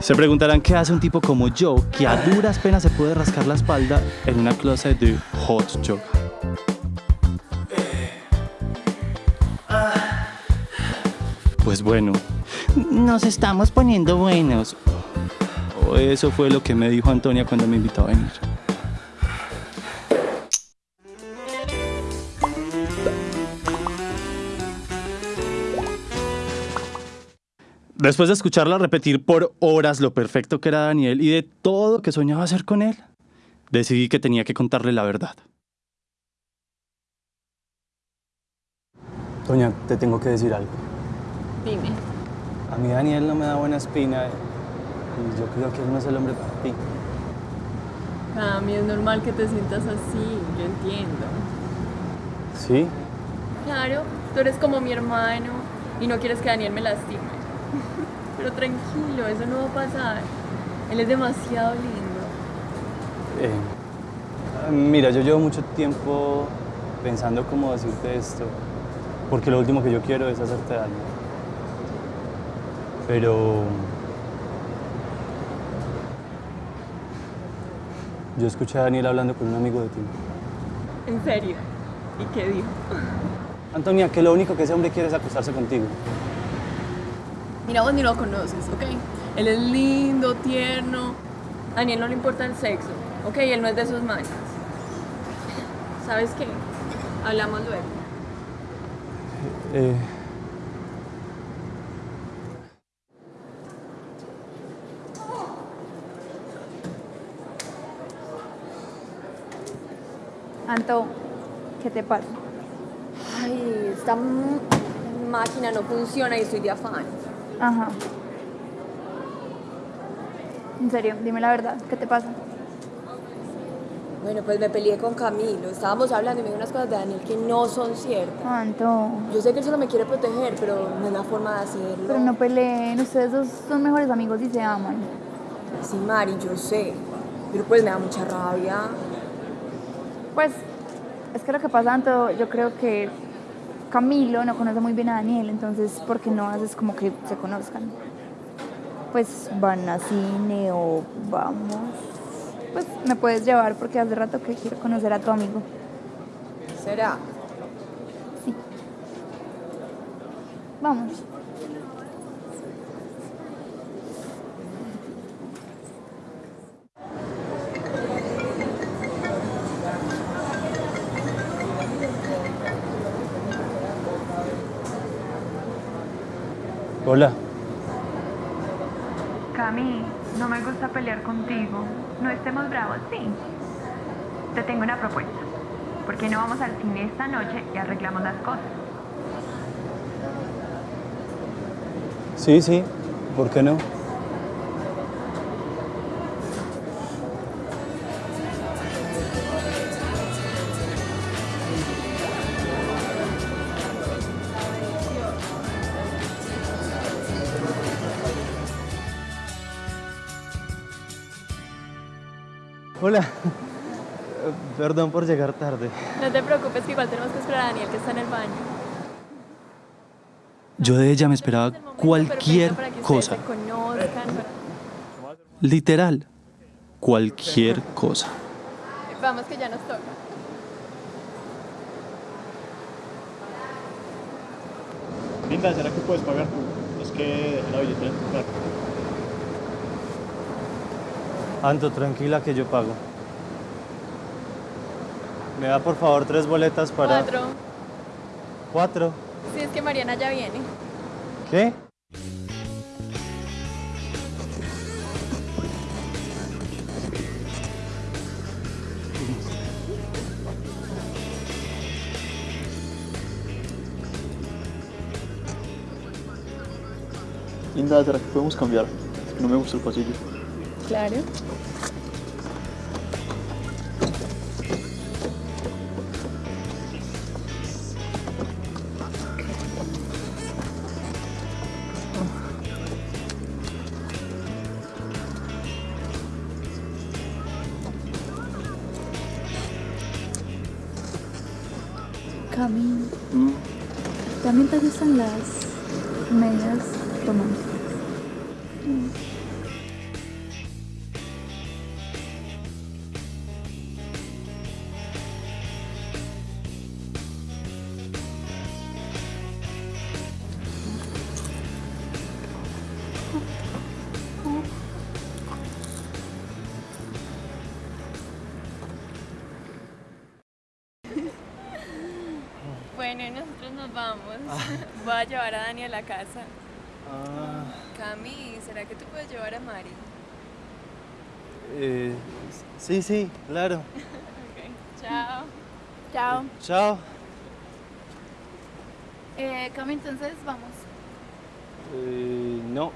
Se preguntarán qué hace un tipo como yo, que a duras penas se puede rascar la espalda en una clase de hot yoga. Pues bueno, nos estamos poniendo buenos. O eso fue lo que me dijo Antonia cuando me invitó a venir. Después de escucharla repetir por horas lo perfecto que era Daniel y de todo que soñaba hacer con él, decidí que tenía que contarle la verdad. Toña, te tengo que decir algo. Dime. A mí Daniel no me da buena espina y yo creo que él no es el hombre para ti. A mí es normal que te sientas así, yo entiendo. ¿Sí? Claro, tú eres como mi hermano y no quieres que Daniel me lastime. Pero tranquilo, eso no va a pasar. Él es demasiado lindo. Eh, mira, yo llevo mucho tiempo pensando cómo decirte esto, porque lo último que yo quiero es hacerte daño. Pero... Yo escuché a Daniel hablando con un amigo de ti. ¿En serio? ¿Y qué dijo? Antonia, que lo único que ese hombre quiere es acostarse contigo. Mira, vos ni lo conoces, ¿ok? Él es lindo, tierno. A Daniel no le importa el sexo, ¿ok? Él no es de sus manos. ¿Sabes qué? Hablamos luego. Eh, Anto, ¿qué te pasa? Ay, esta máquina no funciona y estoy de afán. Ajá. En serio, dime la verdad, ¿qué te pasa? Bueno, pues me peleé con Camilo. Estábamos hablando y me dijo unas cosas de Daniel que no son ciertas. Anto, Yo sé que él solo me quiere proteger, pero no es la forma de hacerlo. pero no peleen, ustedes dos son mejores amigos y se aman. Sí, Mari, yo sé. Pero pues me da mucha rabia. Pues, es que lo que pasa, Anto, yo creo que Camilo no conoce muy bien a Daniel, entonces, ¿por qué no haces como que se conozcan? Pues van a cine o vamos. Pues me puedes llevar porque hace rato que quiero conocer a tu amigo. ¿Será? Sí. Vamos. Hola. Cami, no me gusta pelear contigo. No estemos bravos, sí. Te tengo una propuesta. ¿Por qué no vamos al cine esta noche y arreglamos las cosas? Sí, sí, ¿por qué no? Hola. Perdón por llegar tarde. No te preocupes que igual tenemos que esperar a Daniel que está en el baño. Yo de ella me esperaba Es el momento cualquier perfecto para que ustedes cosa. Literal, cualquier cosa. Vamos que ya nos toca. Linda, ¿será que puedes pagar tú? Es que dejé la billetera Anto, tranquila que yo pago. Me da por favor tres boletas para... Cuatro. ¿Cuatro? Sí, es que Mariana ya viene. ¿Qué? Linda, ¿será que podemos cambiar? Es que no me gusta el pasillo. Claro. Cami, ¿también te gustan las medias románticas? Nosotros nos vamos. Voy a llevar a Dani a la casa. Ah, Cami, ¿será que tú puedes llevar a Mari? eh, sí, sí, claro. Ok, chao. Chao. Chao. Eh, Cami, entonces vamos. Eh, no.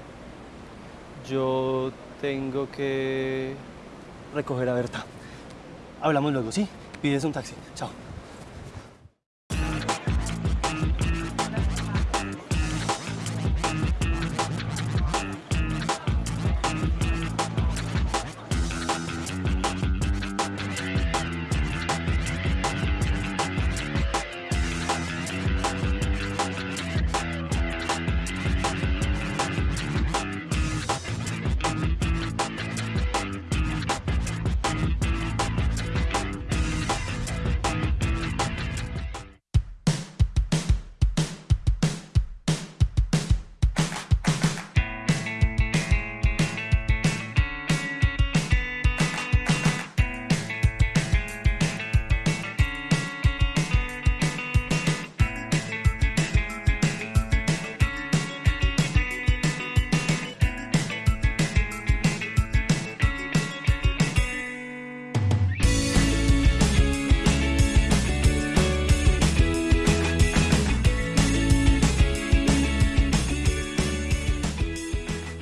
Yo tengo que recoger a Berta. Hablamos luego, ¿sí? Pides un taxi. Chao.